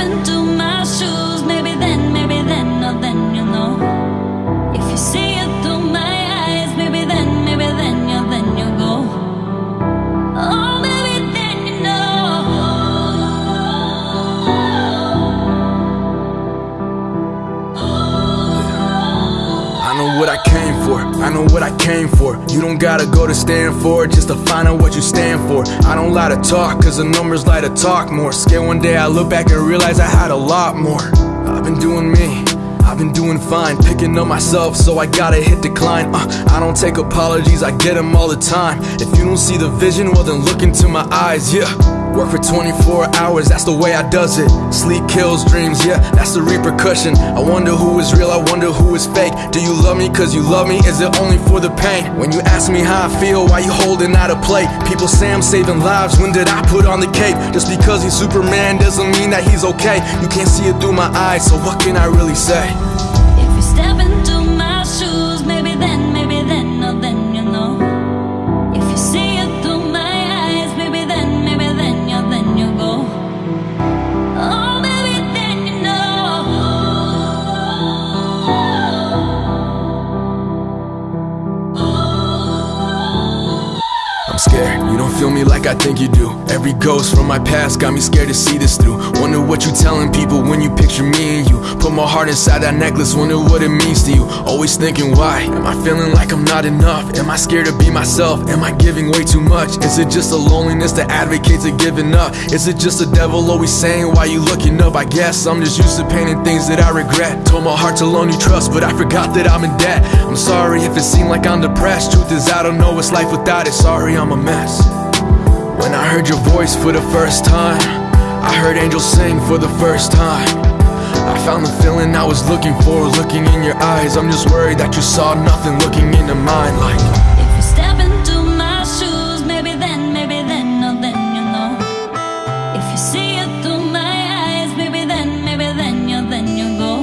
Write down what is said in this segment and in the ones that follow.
happened to What I came for, I know what I came for. You don't gotta go to Stanford just to find out what you stand for. I don't lie to talk, cause the numbers lie to talk more. Scared one day I look back and realize I had a lot more. I've been doing me. I've been doing fine, picking up myself, so I gotta hit decline. Uh, I don't take apologies, I get them all the time. If you don't see the vision, well then look into my eyes, yeah. Work for 24 hours, that's the way I does it. Sleep kills dreams, yeah, that's the repercussion. I wonder who is real, I wonder who is fake. Do you love me cause you love me? Is it only for the pain? When you ask me how I feel, why you holding out a plate? People say I'm saving lives, when did I put on the cape? Just because he's Superman doesn't mean that he's okay. You can't see it through my eyes, so what can I really say? If you step you don't feel me like I think you do. Every ghost from my past got me scared to see this through. Wonder what you telling people when you heart inside that necklace, wonder what it means to you. Always thinking why? Am I feeling like I'm not enough? Am I scared to be myself? Am I giving way too much? Is it just a loneliness that advocates of giving up? Is it just the devil always saying why you looking up? I guess I'm just used to painting things that I regret. Told my heart to loan you trust, but I forgot that I'm in debt. I'm sorry if it seemed like I'm depressed. Truth is, I don't know what's life without it. Sorry, I'm a mess. When I heard your voice for the first time, I heard angels sing for the first time. I found the feeling I was looking for, looking in your eyes. I'm just worried that you saw nothing looking into mine like. If you step into my shoes, maybe then, maybe then, oh then you know. If you see it through my eyes, maybe then, maybe then, yeah, then you go.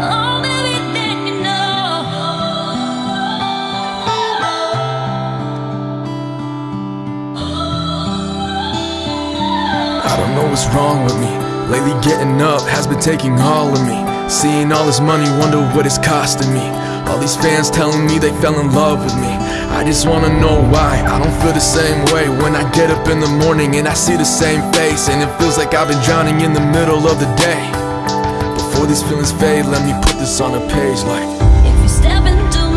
Oh, maybe then you know. I don't know what's wrong with me. Lately, getting up has been taking all of me. Seeing all this money, wonder what it's costing me. All these fans telling me they fell in love with me. I just wanna know why. I don't feel the same way when I get up in the morning and I see the same face. And it feels like I've been drowning in the middle of the day. Before these feelings fade, let me put this on a page like. If you step into